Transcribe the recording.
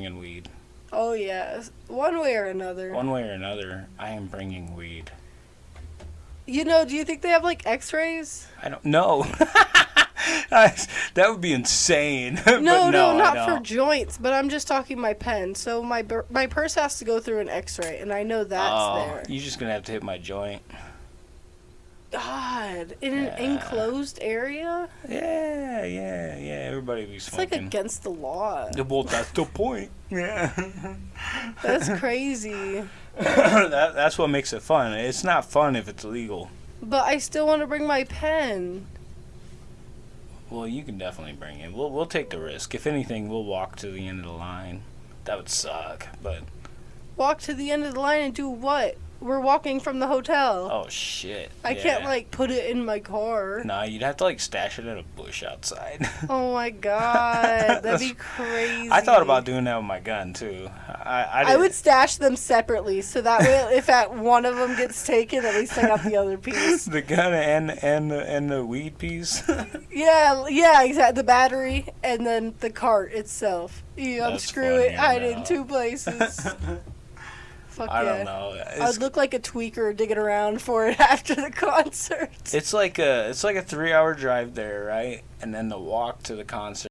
bringing weed. Oh yes, one way or another. One way or another, I am bringing weed. You know, do you think they have like X-rays? I don't know. that would be insane. No, But no, no, not for joints. But I'm just talking my pen. So my my purse has to go through an X-ray, and I know that's oh, there. You're just gonna have to hit my joint. God, in an enclosed area, Yeah, yeah, yeah. Everybody be it's like against the law. well, that's the point. Yeah. That's crazy. that, that's what makes it fun. It's not fun if it's illegal. But I still want to bring my pen. Well, you can definitely bring it. We'll we'll take the risk. If anything, we'll walk to the end of the line. That would suck, but Walk to the end of the line and do what? We're walking from the hotel. oh shit. I yeah. can't like put it in my car. Nah, you'd have to like stash it in a bush outside. Oh my god, that'd be crazy. I thought about doing that with my gun too. I I, I would stash them separately so that way, if at one of them gets taken, at least I got the other piece. the gun and and the and the weed piece. Yeah, yeah, exactly. The battery and then the cart itself. You unscrew it, hide it in two places. Fuck I yeah. don't know. I'd look like a tweaker digging around for it after the concert. it's like a it's like a three hour drive there, right? And then the walk to the concert.